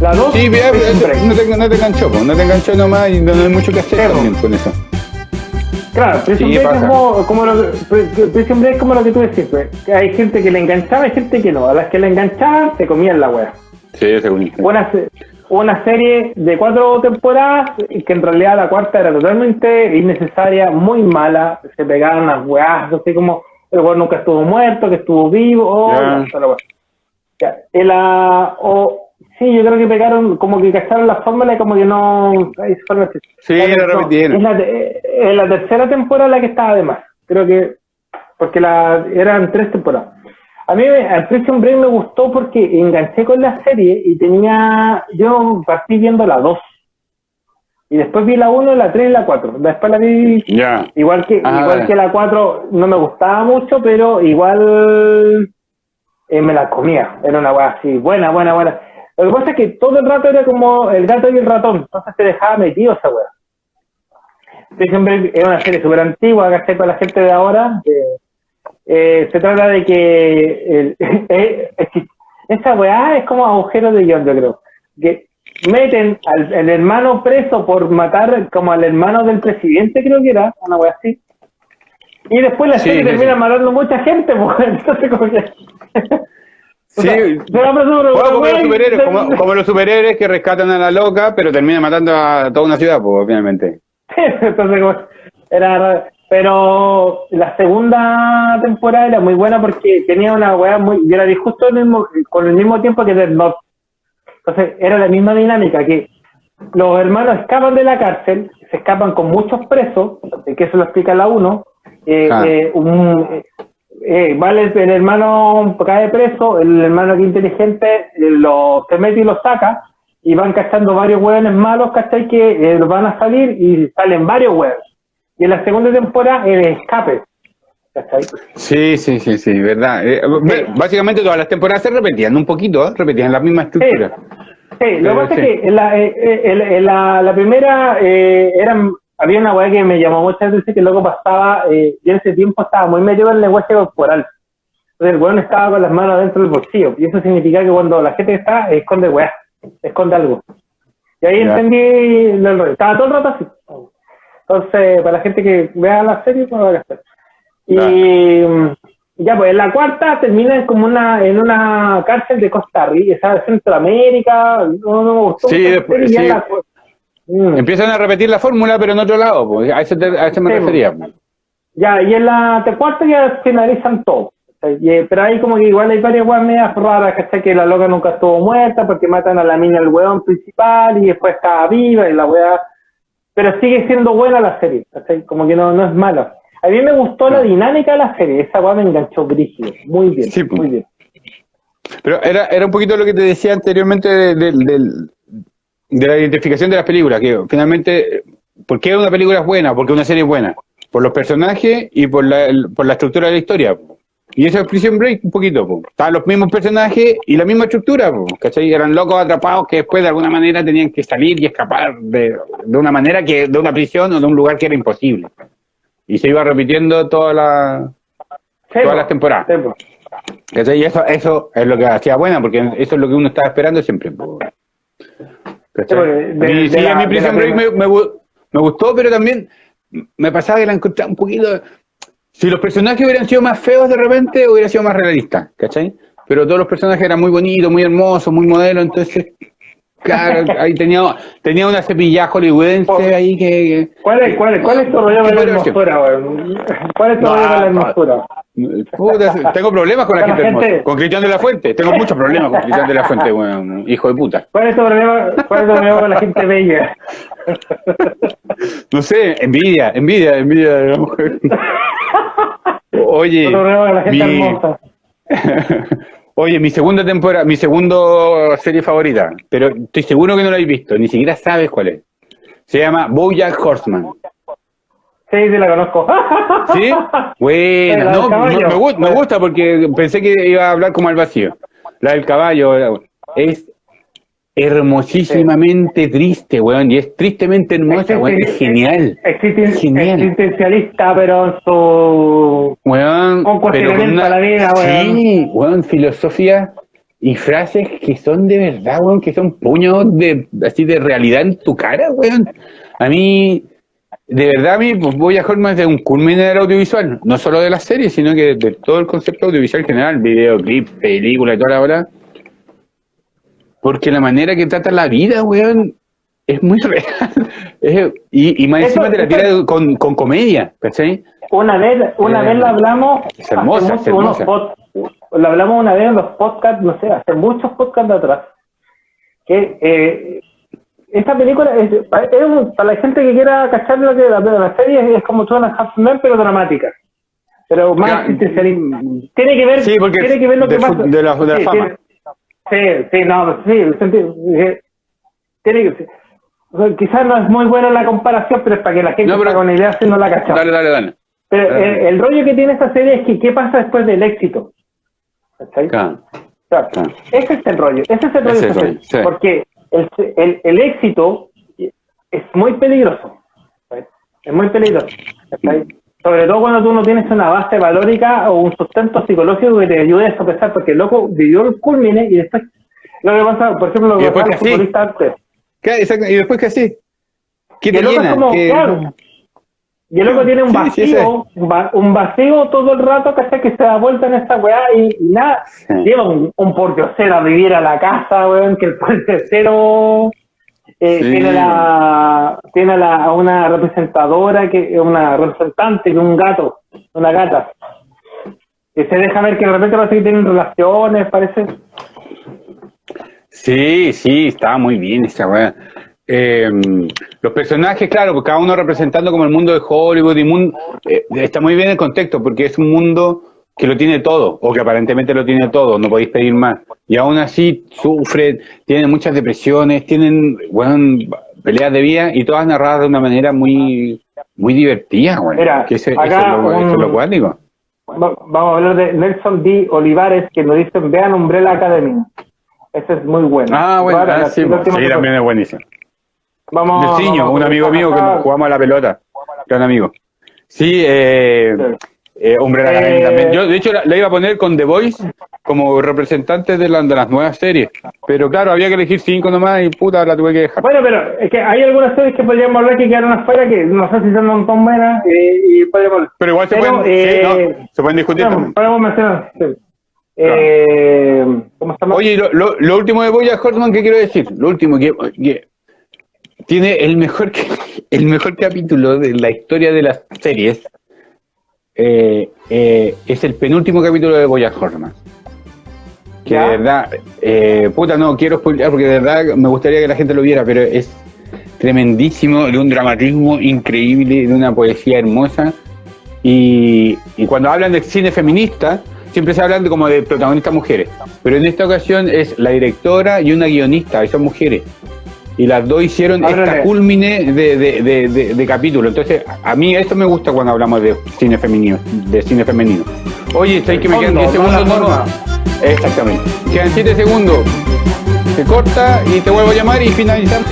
La 2 Sí, Break. no, te, no te enganchó, no te enganchó nomás y no, hay mucho que hacer también con eso. Claro, Prison Sí, Break es como, como lo Prison Break es como lo que tú decís, pues, que hay gente que le enganchaba y gente que no. A las que le enganchaban se comían la wea. Sí, según Una, se- una serie de cuatro temporadas y que en realidad la cuarta era totalmente innecesaria, muy mala. Se pegaban unas weas, así como el weón nunca estuvo muerto, que estuvo vivo. Oh, la. Ya, sí, yo creo que pegaron, como que cacharon la fórmula y como que no. Sí, La- la no, repitieron. es la, es la tercera temporada la que estaba de más. Creo que. Porque la, eran tres temporadas. A mí el Prison Break me gustó porque enganché con la serie y tenía. Yo partí viendo la 2. Y después vi la 1, la 3 y la 4. Después la vi. Igual que, Ah, igual que la 4 no me gustaba mucho, pero igual eh, me la comía. Era una weá así, buena, buena, buena. Lo que pasa es que todo el rato era como el gato y el ratón, entonces te dejaba metido esa weá. Prison Break es una serie súper antigua, ¿cachai? Para la gente de ahora. eh, eh, se trata de que eh, es que esa weá es como agujero de guion, yo creo. Que meten al el hermano preso por matar como al hermano del presidente, creo que era, una weá así. Y después la Sí, serie sí, termina sí. matando mucha gente, pues, entonces como que... Sí, sea, como, los superhéroes, como, como los superhéroes que rescatan a la loca, pero terminan matando a toda una ciudad, pues, obviamente. Entonces, como, era. Pero la segunda temporada era muy buena porque tenía una weá muy. Yo la vi justo el mismo, con el mismo tiempo que Death Note. Entonces, era la misma dinámica que los hermanos escapan de la cárcel, se escapan con muchos presos, que eso lo explica la 1. Eh, Ah. eh, un- eh, eh, vale, el, hermano cae preso, el hermano que inteligente eh, lo, se mete y lo saca, y van cachando varios hueones malos, ¿cachai? Que eh, van a salir y salen varios hueones. Y en la segunda temporada, el escape, ¿cachai? Sí, sí, sí, sí, verdad. Eh, Básicamente todas las temporadas se repetían un poquito, ¿eh? repetían la misma estructura. Sí, lo que pasa sí. es que en la, eh, en- en la, la primera eran, había una weá que me llamó muchas veces que luego pasaba, yo en ese tiempo estaba muy metido en el lenguaje corporal. Entonces el weón estaba con las manos dentro del bolsillo. Y eso significa que cuando la gente está, esconde weá, esconde algo. Y ahí Ya. entendí. Estaba todo el rato así. Entonces, para la gente que vea la serie, pues va a gastar. Y mm, ya, pues en la cuarta termina como una, en una cárcel de Costa Rica, de Centroamérica, no, no me gustó. Sí, después- sí. la Mm. Empiezan a repetir la fórmula, pero en otro lado, pues, a, eso te- a eso me Sí, refería. pues. Ya, y en la cuarta ya finalizan todo. Y, eh, pero ahí como que igual hay varias weas medias raras, ¿cachai? Que la loca nunca estuvo muerta porque matan a la mina el weón principal y después estaba viva y la wea... Pero sigue siendo buena la serie, ¿cachai? Como que no, no es mala. A mí me gustó la dinámica de la serie, esa wea me enganchó brígido, muy bien, Sí, muy bien. Pero era, era un poquito lo que te decía anteriormente de, de- del- de la identificación de las películas, que finalmente, ¿por qué una película es buena? Porque una serie es buena. Por los personajes y por la, por la estructura de la historia. Y eso es Prison Break un poquito. po. Estaban los mismos personajes y la misma estructura. po, ¿cachai? Eran locos atrapados que después de alguna manera tenían que salir y escapar de, de una manera que de una prisión o de un lugar que era imposible. Y se iba repitiendo toda la, todas las temporadas. Sí, po. ¿Cachai? Y eso, eso es lo que hacía buena, porque eso es lo que uno estaba esperando siempre. po. ¿Cachai? De- y de sí, la- a mí Prison Break me, me me gustó, pero también me pasaba que la encontraba un poquito... Si los personajes hubieran sido más feos de repente, hubiera sido más realista, ¿cachai? Pero todos los personajes eran muy bonitos, muy hermosos, muy modelos, entonces... Claro, ahí tenía, tenía una cepilla hollywoodense ahí que... ¿Cuál es, cuál, es- cuál es tu rollo con la hermosura, weón? ¿Cuál es tu rollo con la hermosura? Puta, tengo problemas con la gente, hermosa. gente. Con Cristian de la Fuente. Tengo muchos problemas con Cristian de la Fuente, weón. Hijo de puta. ¿Cuál es tu problema, cuál es tu problema con la gente bella? No sé, envidia, envidia, envidia de la mujer. Oye, la gente mi, hermosa. oye, mi segunda temporada, mi segundo serie favorita, pero estoy seguro que no la habéis visto, ni siquiera sabes cuál es. Se llama BoJack Horseman. Sí, sí la conozco. ¿Sí? Buena, La no, me, me gu- me gusta porque pensé que iba a hablar como al vacío. La del caballo es hermosísimamente triste, weón, y es tristemente hermosa, weón, es genial. Genial. Existencialista, pero en su... un cuestionamiento a la vida, weón. Sí, weón, filosofía y frases que son de verdad, weón, que son puños de así de realidad en tu cara, weón. A mí, de verdad, a mí pues, voy a más de un culmen del audiovisual, no solo de la serie, sino que de todo el concepto audiovisual en general, videoclip, película y toda la hora. Porque la manera que trata la vida, weón, es muy real. y, y, más encima te la tira con, con comedia, ¿cachai? Una vez, una vez la hablamos. Es hermosa, es hermosa. lo hablamos una vez en los podcasts, no sé, hace muchos podcasts de atrás. Que eh, esta película es, es para la gente que quiera cachar lo que la, la serie es como toda una Men, pero dramática. Pero más tiene que ver, sí, tiene que ver lo que pasa. De la, de la fama. Sí, sí, no, sí, tiene que quizás no es muy buena la comparación, pero es para que la gente no, pero, con idea si no la cachamos. Dale, dale, dale. Pero El, rollo que tiene esta serie es que qué pasa después del éxito. Claro. Ese es el rollo, ese es el rollo. Porque el, el, el, éxito es muy peligroso. Es muy peligroso. Sobre todo cuando tú no tienes una base valórica o un sustento psicológico que te ayude a sopesar, porque el loco vivió el culmine y después lo que pasa, por ejemplo, lo que pasa futbolista antes. ¿Y después te llena? Y el loco tiene un vacío, un vacío todo el rato que que se da vuelta en esta weá y, nada. Lleva un, un a vivir a la casa, weón, que el portecero eh, tiene la tiene la, una representadora, que una representante, que un gato, una gata. Que se deja ver que de repente parece que tienen relaciones, parece. Sí, sí, estaba muy bien esa weá. Eh, los personajes, claro, pues cada uno representando como el mundo de Hollywood y mundo, eh, está muy bien el contexto porque es un mundo que lo tiene todo, o que aparentemente lo tiene todo, no podéis pedir más. Y aún así sufren, tienen muchas depresiones, tienen bueno, peleas de vida y todas narradas de una manera muy muy divertida, bueno, que ese, acá eso es lo, cuático. Vamos a hablar de Nelson D. Olivares, que nos dice, vean Umbrella Academy. Ese es muy bueno. Ah, bueno, ah, sí, sí también es buenísimo. Vamos, un amigo mío que nos jugamos a la pelota. Gran amigo. Sí, eh, eh hombre, eh, también. Yo, de hecho, la, iba a poner con The Voice como representante de, la, de, las nuevas series. Pero claro, había que elegir cinco nomás y puta, la tuve que dejar. Bueno, pero es que hay algunas series que podríamos hablar que quedaron afuera que no sé si son tan buenas eh, y podríamos... Pero igual se, pueden, eh, se pueden discutir. podemos mencionar. Oye, lo, lo, lo, último de Boya Hortman, ¿qué quiero decir? Lo último, que, que tiene el mejor, el mejor capítulo de la historia de las series. Eh, eh, es el penúltimo capítulo de Boya Horseman. Que de verdad, eh, puta, no quiero spoiler porque de verdad me gustaría que la gente lo viera, pero es tremendísimo, de un dramatismo increíble, de una poesía hermosa. Y, y cuando hablan de cine feminista, siempre se hablan de como de protagonistas mujeres, pero en esta ocasión es la directora y una guionista, y son mujeres y las dos hicieron esta culmine de, de, de, de, capítulo. Entonces, a mí esto me gusta cuando hablamos de cine femenino, de cine femenino. Oye, ¿sabes que me quedan 10 segundos? No, Exactamente. Quedan 7 segundos. Se corta y te vuelvo a llamar y finalizamos.